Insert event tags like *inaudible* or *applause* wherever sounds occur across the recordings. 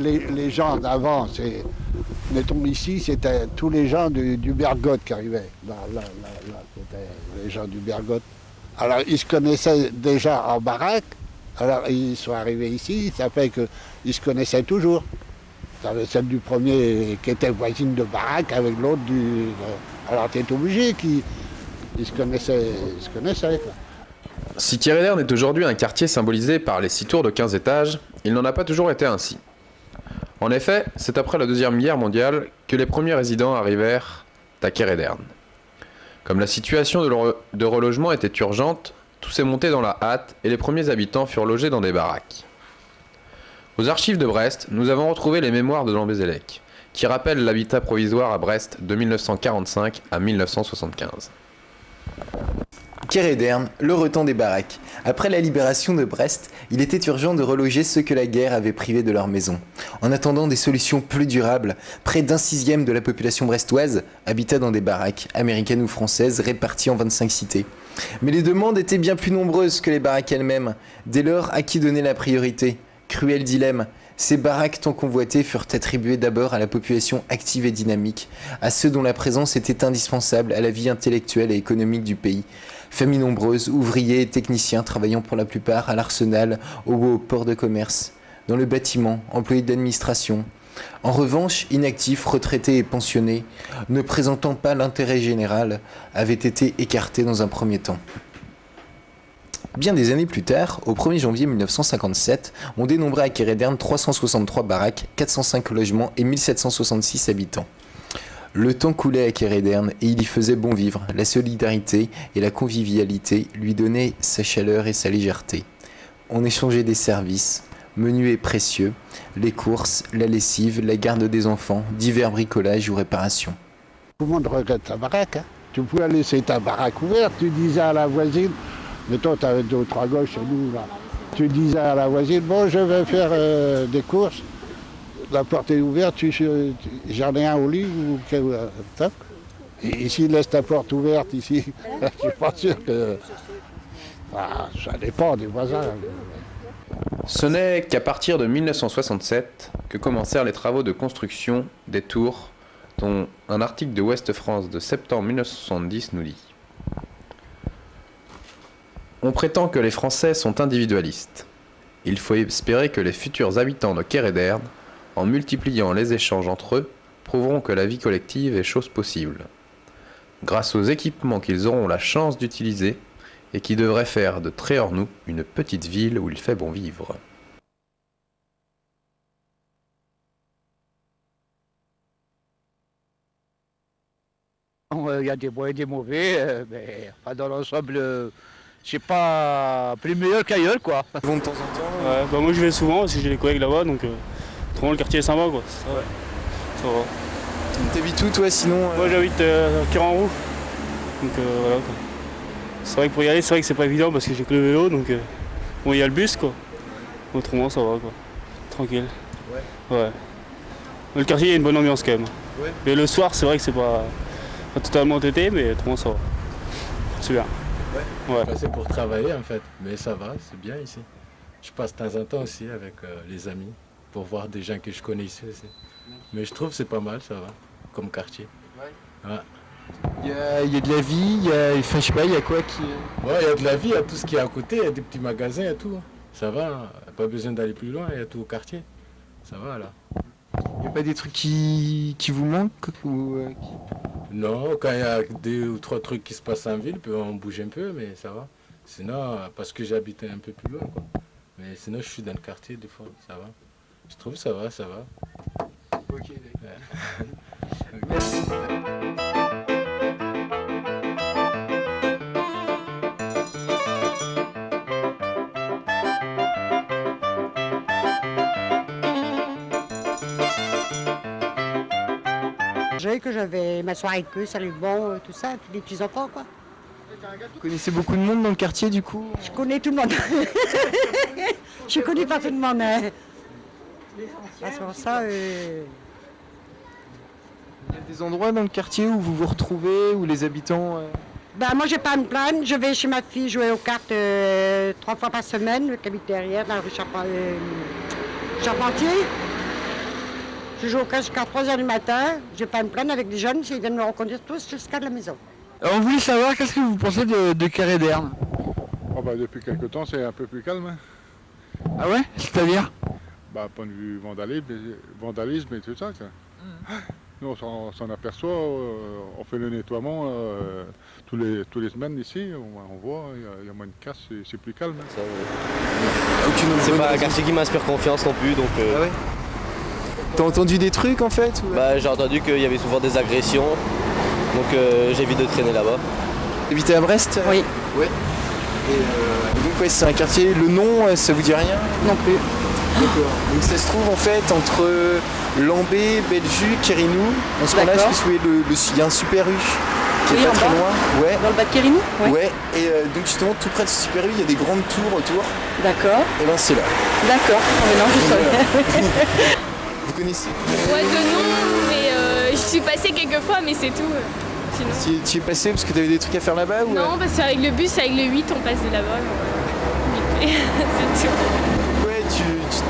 les, gens d'avant, mettons ici, c'était tous les gens du, du Bergotte qui arrivaient. Là, c'était les gens du Bergotte. Alors, ils se connaissaient déjà en baraque. Alors, ils sont arrivés ici, ça fait qu'ils se connaissaient toujours. Celle du premier qui était voisine de baraque avec l'autre du... Alors, tu es obligé qu'ils se connaissaient. Ils se connaissaient Si Thierry est aujourd'hui un quartier symbolisé par les six tours de 15 étages, il n'en a pas toujours été ainsi. En effet, c'est après la Deuxième Guerre mondiale que les premiers résidents arrivèrent à Kéréderne. Comme la situation de, relogement était urgente, tout s'est monté dans la hâte et les premiers habitants furent logés dans des baraques. Aux archives de Brest, nous avons retrouvé les mémoires de Lambézélec, qui rappellent l'habitat provisoire à Brest de 1945 à 1975. Kéréderne, le retent des baraques. Après la libération de Brest, il était urgent de reloger ceux que la guerre avait privés de leur maison. En attendant des solutions plus durables, près d'un sixième de la population brestoise habitait dans des baraques, américaines ou françaises, réparties en 25 cités. Mais les demandes étaient bien plus nombreuses que les baraques elles-mêmes. Dès lors, à qui donner la priorité? Cruel dilemme. Ces baraques tant convoitées furent attribuées d'abord à la population active et dynamique, à ceux dont la présence était indispensable à la vie intellectuelle et économique du pays. Familles nombreuses, ouvriers techniciens travaillant pour la plupart à l'arsenal ou au port de commerce, dans le bâtiment, employés d'administration. En revanche, inactifs, retraités et pensionnés, ne présentant pas l'intérêt général, avaient été écartés dans un premier temps. Bien des années plus tard, au 1er janvier 1957, on dénombrait à Kéréderne 363 baraques, 405 logements et 1766 habitants. Le temps coulait à Kéréderne et il y faisait bon vivre. La solidarité et la convivialité lui donnaient sa chaleur et sa légèreté. On échangeait des services, menus et précieux, les courses, la lessive, la garde des enfants, divers bricolages ou réparations. Tout le monde regrette ta baraque. Hein. Tu pouvais laisser ta baraque ouverte, tu disais à la voisine, mais toi tu avais deux ou trois gauches chez nous là. Tu disais à la voisine, bon je vais faire euh, des courses, la porte est ouverte, tu, j'en ai un au lit ou euh, et ici, laisse ta porte ouverte ici. *laughs* je suis pas sûr que. Ah, ça dépend des voisins. Ce n'est qu'à partir de 1967 que commencèrent les travaux de construction des tours, dont un article de Ouest France de septembre 1970 nous dit. On prétend que les Français sont individualistes. Il faut espérer que les futurs habitants de Kéréderne en multipliant les échanges entre eux, prouveront que la vie collective est chose possible. Grâce aux équipements qu'ils auront la chance d'utiliser et qui devraient faire de Tréornou une petite ville où il fait bon vivre. Il y a des bons et des mauvais, euh, mais dans l'ensemble, euh, c'est pas plus meilleur qu'ailleurs quoi. Ils vont de temps en temps ouais, bah Moi je vais souvent parce que j'ai des collègues là-bas donc euh, le quartier est sympa quoi. Ça, ouais. ça va. T'habites où toi sinon euh Moi j'habite euh, à Kiranrou. Donc euh, voilà quoi. C'est vrai que pour y aller, c'est vrai que c'est pas évident parce que j'ai que le vélo donc bon il y a le bus quoi. Autrement ça va quoi. Tranquille. Ouais. Ouais. Le quartier a une bonne ambiance quand même. Ouais. Mais le soir c'est vrai que c'est pas, pas totalement tété mais autrement ça va. C'est bien. Ouais. ouais. C'est pour travailler en fait, mais ça va, c'est bien ici. Je passe de temps en temps aussi avec les amis pour voir des gens que je connais ici aussi. Mais je trouve que c'est pas mal, ça va, comme quartier. Ouais. Il, y a, il y, a, de la vie, il y a, enfin, je sais pas, il y a quoi qui... Ouais, il y a de la vie, il y a tout ce qui est à côté, il y a des petits magasins et tout. Ça va, hein. pas besoin d'aller plus loin, il y a tout au quartier. Ça va là. Il n'y a pas des trucs qui, qui vous manquent ou, euh, Non, quand il y a deux ou trois trucs qui se passent en ville, on bouge un peu, mais ça va. Sinon, parce que j'habite un peu plus loin, quoi. Mais sinon, je suis dans le quartier, des fois, ça va. Je trouve ça va, ça va. Ok, *laughs* Merci. J'ai que j'avais m'asseoir avec eux, salut bon, euh, tout ça, tous les petits enfants quoi. Vous connaissez beaucoup de monde dans le quartier du coup? Je connais tout le monde. *laughs* Je connais pas tout le monde. Hein. Ah, ça, euh, Il y a des endroits dans le quartier où vous vous retrouvez, où les habitants... Euh, ben, moi, j'ai pas une plainte. Je vais chez ma fille jouer aux cartes euh, trois fois par semaine, qui habite derrière, dans la rue Charpentier. Je joue au cash jusqu'à 3h du matin. Je vais pas me plaindre avec les jeunes s'ils viennent me reconduire tous jusqu'à la maison. Alors, on voulait savoir qu'est-ce que vous pensez de, de Carré d'Erne Oh bah, depuis quelque temps, c'est un peu plus calme. hein. Ah ouais? C'est-à-dire? Bah, point de vue vandalisme, et- vandalisme et tout ça. quoi. Nous, on s'en- aperçoit, euh, on fait le nettoiement euh, tous, les, tous les semaines ici, on, on voit, il y a- il y, a moins de casse, c'est- c'est plus calme. hein. C'est pas un quartier qui m'inspire confiance non plus, donc euh, Ah ouais? T'as entendu des trucs en fait ou- bah, j'ai entendu qu'il y avait souvent des agressions, donc euh, j'évite de traîner là-bas. T'habitais à Brest? Oui. Ouais. Et euh, donc ouais, c'est un quartier, le nom, ça vous dit rien? Non plus. D'accord. Donc ça se trouve en fait entre Lambé, Bellevue, Kérinou. Dans ce coin-là, il y a un super U qui Oui, est pas très bas. loin. Ouais. Dans le bas de Kérinou Ouais. Et euh, donc justement tout près de ce super U, il y a des grandes tours autour. D'accord. Et ben c'est là. D'accord. Oh, je savais. *laughs* Vous connaissez Ouais, de nom, mais euh, je suis passée quelques fois, mais c'est tout. euh, Sinon. Tu tu es passé parce que t'avais des trucs à faire là-bas ou Non, parce qu'avec le bus, avec le 8, on passe de là-bas. *laughs* c'est tout.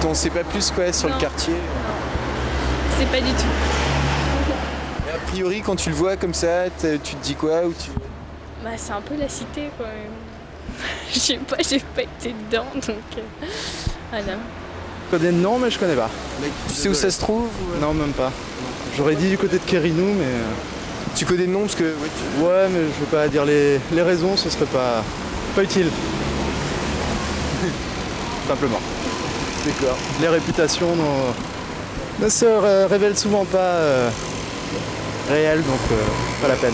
T'en sais pas plus quoi sur Non. le quartier. C'est pas du tout. Et a priori quand tu le vois comme ça, tu te dis quoi ou tu... Bah, c'est un peu la cité, quoi. *laughs* Je sais pas, j'ai pas été dedans, donc. euh, Voilà. Je connais le nom, mais je connais pas. Tu sais où ça se trouve ou, euh, Non, même pas. J'aurais dit du côté de Kérinou, mais. euh, Tu connais le nom parce que... tu- Ouais, mais je veux pas dire les, les raisons, ce serait pas, pas utile. *laughs* Simplement. D'accord. Les réputations ne se ré- révèlent souvent pas euh, réelles, donc euh, pas la peine.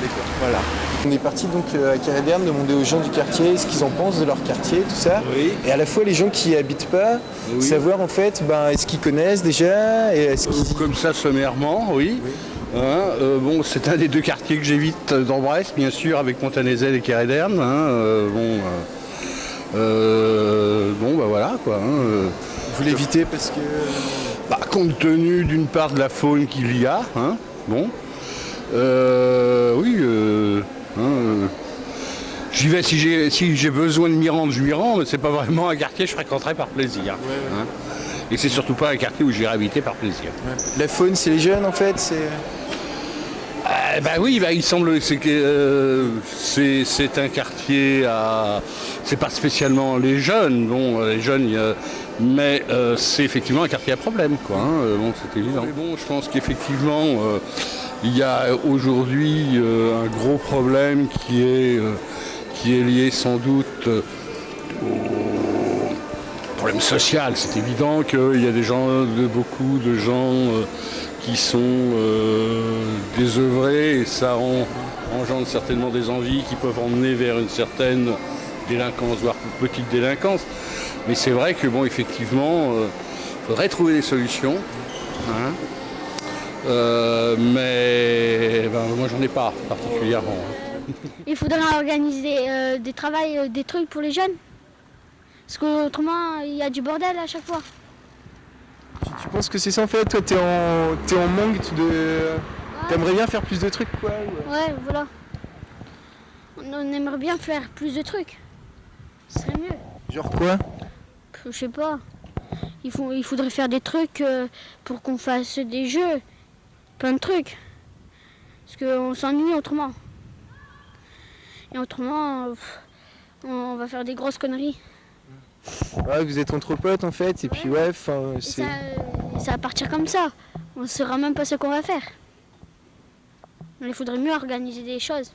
D'accord. Voilà. On est parti donc euh, à Carré-d'Erne demander aux gens du quartier ce qu'ils en pensent de leur quartier, tout ça. Oui. Et à la fois les gens qui y habitent pas, Oui. savoir en fait, ben, est-ce qu'ils connaissent déjà et est-ce qu'ils... Comme ça, sommairement, oui. Hein, euh, bon, c'est un des deux quartiers que j'évite dans Brest, bien sûr, avec Montanazel et Kéréderne. Hein, euh, bon, euh, euh, bon, bah voilà, quoi. hein, euh. Vous l'évitez parce que... Bah, compte tenu d'une part de la faune qu'il y a, hein, bon. Euh, oui, euh, hein, euh, j'y vais si j'ai si j'ai besoin de m'y rendre, je m'y rends, mais c'est pas vraiment un quartier que je fréquenterai par plaisir. hein. Et c'est surtout pas un quartier où j'irai habiter par plaisir. La faune, c'est les jeunes en fait c'est... Eh ben oui, bah, il semble que euh, c'est un quartier à c'est pas spécialement les jeunes, bon les jeunes mais euh, c'est effectivement un quartier à problème quoi. hein, euh, bon c'est évident. Bon, je pense qu'effectivement euh, il y a aujourd'hui euh, un gros problème qui est euh, qui est lié sans doute euh, au problème social. C'est évident qu'il y a des gens, de, beaucoup de gens euh, qui sont euh, désœuvrés et ça en- engendre certainement des envies qui peuvent emmener vers une certaine délinquance, voire petite délinquance. Mais c'est vrai que bon, effectivement, il faudrait trouver des solutions. hein. Euh, mais ben, moi j'en ai pas particulièrement. hein. Il faudrait organiser euh, des travails, euh, des trucs pour les jeunes. Parce qu'autrement, il y a du bordel à chaque fois. Tu penses que c'est ça en fait Toi, t'es en, t'es en manque de... T'aimerais bien faire plus de trucs quoi ou- Ouais, voilà. On, on aimerait bien faire plus de trucs. Ce serait mieux. Genre quoi Je sais pas. Il, faut, il faudrait faire des trucs euh, pour qu'on fasse des jeux. Plein de trucs. Parce qu'on s'ennuie autrement. Et autrement, on va faire des grosses conneries. Ouais, vous êtes entre potes en fait, et puis ouais, enfin c'est... ça, ça va partir comme ça. On ne saura même pas ce qu'on va faire. Il faudrait mieux organiser des choses.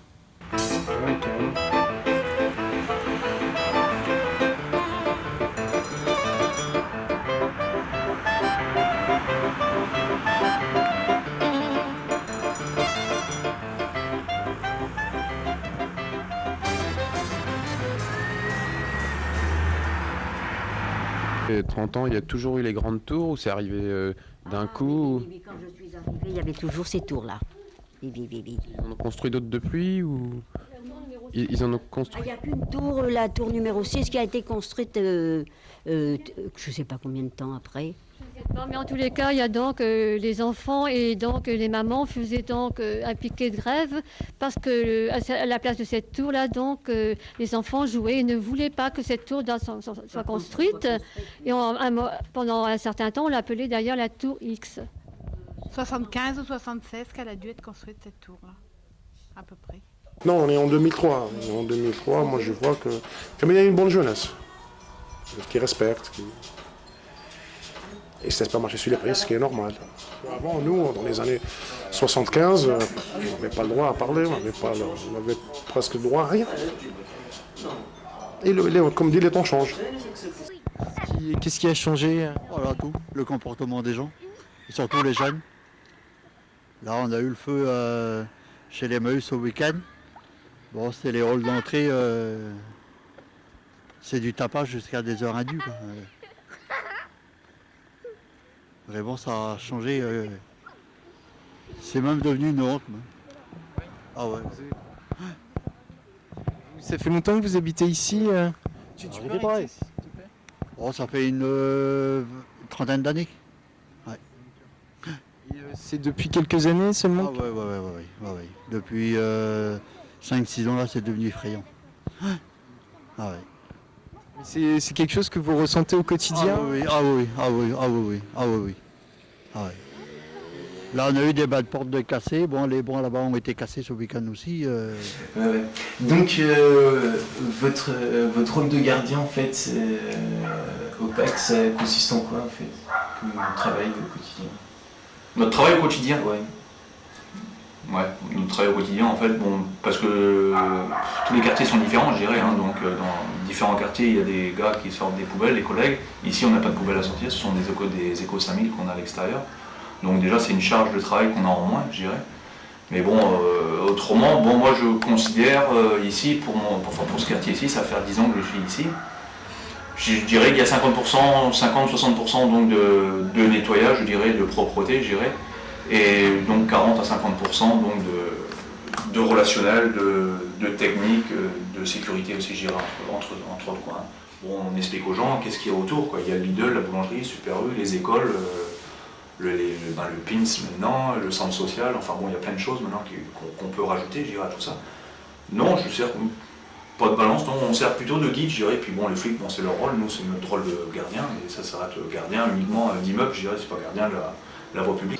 Et 30 ans, il y a toujours eu les grandes tours ou c'est arrivé euh, d'un coup Oui, quand je suis arrivée, il y avait toujours ces tours-là. Oui, oui, oui, oui. Ils en ont construit d'autres depuis ou ils, ils en ont Ah, construit Il n'y a qu'une tour, euh, la tour numéro 6, qui a été construite, euh, je ne sais pas combien de temps après. Non, mais en tous les cas, il y a donc euh, les enfants et donc euh, les mamans faisaient donc euh, un piquet de grève parce que euh, à la place de cette tour-là, donc euh, les enfants jouaient et ne voulaient pas que cette tour soit, soit- soit construite. Et on- un mo- pendant un certain temps, on l'appelait d'ailleurs la tour X. 75 ou 76 qu'elle a dû être construite cette tour-là, à peu près. Non, on est en 2003. Et en 2003, moi je vois que. Comme il y a une bonne jeunesse, qui respecte, qui. Et ça ne pas marcher sur les prix, ce qui est normal. Avant, nous, dans les années 75, euh, on n'avait pas le droit à parler, on n'avait presque le droit à rien. Et le- les- comme dit, les temps changent. Qu'est-ce qui a changé Voilà tout, le comportement des gens, et surtout les jeunes. Là, on a eu le feu euh, chez les Meus au week-end. Bon, c'était les halls d'entrée. euh, c'est du tapage jusqu'à des heures indues. quoi. Vraiment, ça a changé. euh, c'est même devenu une honte. Ah ouais. Ça fait longtemps que vous habitez ici euh Arrêtez pareil. Bon, ça fait une euh, trentaine d'années. Ouais. C'est depuis quelques années seulement Ah ouais, ouais, ouais, ouais, ouais, ouais, ouais. Depuis 5-6 ans là, c'est devenu effrayant. Ah ouais. C'est quelque chose que vous ressentez au quotidien? Ah oui, ah oui, ah oui, ah oui, oui, ah oui, oui. Ah ouais. Là, on a eu des bas de porte de cassés. Bon, les bons là-bas ont été cassés ce week-end aussi. euh. Ouais, ouais. Donc, euh, votre, euh, votre rôle de gardien, en fait, euh, au PAC, ça consiste en quoi, en fait? Comme travail au quotidien? Notre travail au quotidien? Ouais. Ouais, notre travail au quotidien, en fait, bon, parce que euh, tous les quartiers sont différents, je dirais. hein, donc, euh, dans différents quartiers, il y a des gars qui sortent des poubelles, les collègues. Ici, on n'a pas de poubelles à sortir, ce sont des échos, des échos 5000 qu'on a à l'extérieur. Donc, déjà, c'est une charge de travail qu'on a en moins, je dirais. Mais bon, euh, autrement, bon, moi, je considère ici, pour, pour, ce quartier ici, ça fait 10 ans que je suis ici. Je, je dirais qu'il y a 50%, 50-60% donc de, de nettoyage, je dirais, de propreté, je dirais et donc 40 à 50% donc de, relationnel, de, technique, de sécurité aussi, je entre, entre, entre autres. Quoi. Bon, on explique aux gens qu'est-ce qu'il y a autour. Il y a Lidl, la boulangerie, Super U, les écoles, euh, ben, le PINS maintenant, le centre social, enfin bon, il y a plein de choses maintenant qu'on peut rajouter, je dirais, à tout ça. Non, je sers pas de balance, non, on sert plutôt de guide, je dirais, puis bon, les flics, c'est leur rôle, nous, c'est notre rôle de gardien, et ça s'arrête gardien uniquement d'immeuble, je dirais, c'est pas gardien de la voie publique.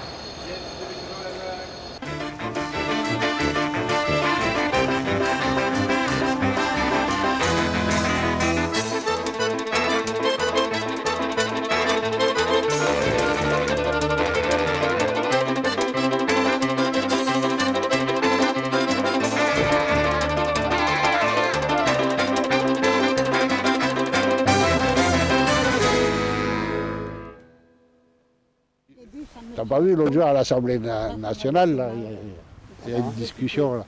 T'as pas vu l'autre jour à l'Assemblée na- nationale, là, il y a- une discussion là.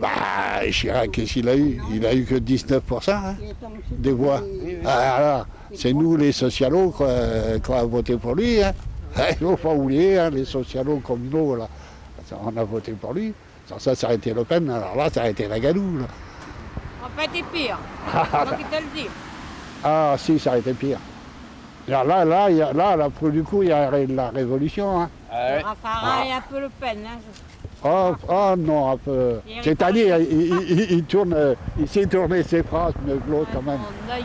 Bah, Chirac, qu'est-ce qu'il a eu? Il a eu que 19% hein, des voix. Ah, alors, c'est nous les socialos qui avons voté pour lui. Hein. Il ne faut pas oublier, hein, les socialos communaux, là. Ça, on a voté pour lui. Sans ça, ça aurait été Le Pen, alors là, ça aurait été la gadoue. là. Pas été pire. Ah, dis. Ah si, ça aurait été pire. Là, là, il y a- là, là, pour du coup, il y a la révolution. Hein. Raffarin et un peu Le Pen. Hein. Oh, oh non, un peu. C'est-à-dire, il, il- il- il tourne, il sait tourner ses phrases que l'autre quand même. Mon œil.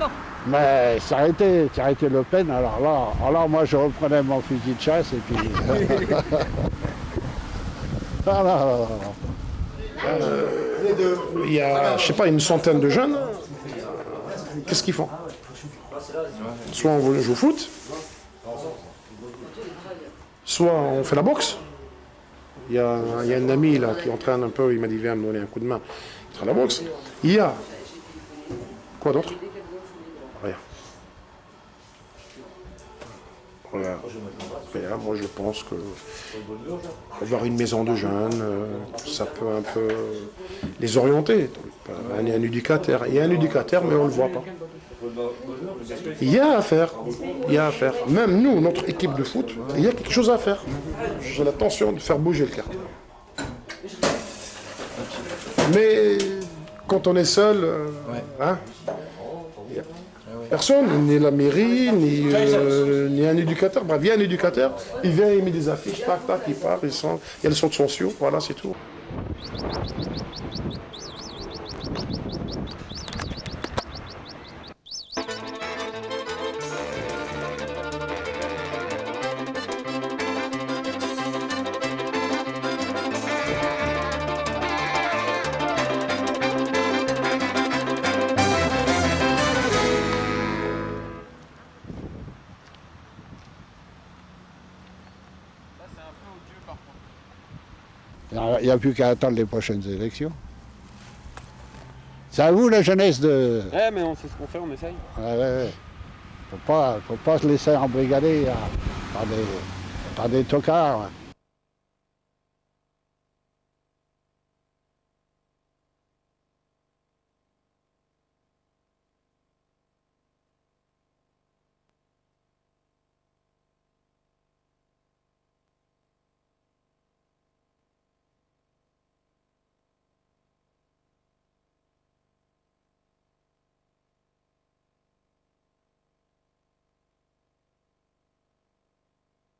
Un. Mais ça a été, ça a été Le Pen, alors là, alors moi je reprenais mon fusil de chasse et puis. *laughs* Ah, là, là, là, là. Euh, Il y a, je sais pas, une centaine de jeunes. Qu'est-ce qu'ils font? Soit on joue au foot, soit on fait la boxe. Il y a, un ami là qui entraîne un peu, il m'a dit viens me donner un coup de main. Il fait la boxe. Il y a quoi d'autre? Rien. Voilà. Moi je pense que avoir une maison de jeunes, euh, ça peut un peu les orienter. Éducateur. Il y a un éducateur, mais on ne le voit pas. Il y a à faire. Il y a à faire. Même nous, notre équipe de foot, il y a quelque chose à faire. J'ai l'intention de faire bouger le quartier. Mais quand on est seul, euh, hein, Personne, ni la mairie, ni, euh, ni un éducateur. Bref, il y a un éducateur, il vient, il met des affiches, tac, tac, il part, il sent, il y a le centre sociaux, voilà, c'est tout. Il n'y a plus qu'à attendre les prochaines élections. C'est à vous la jeunesse de. Ouais, mais on sait ce qu'on fait, on essaye. Ouais, ouais, ouais. Faut pas, faut pas se laisser embrigader hein, par des, par des tocards.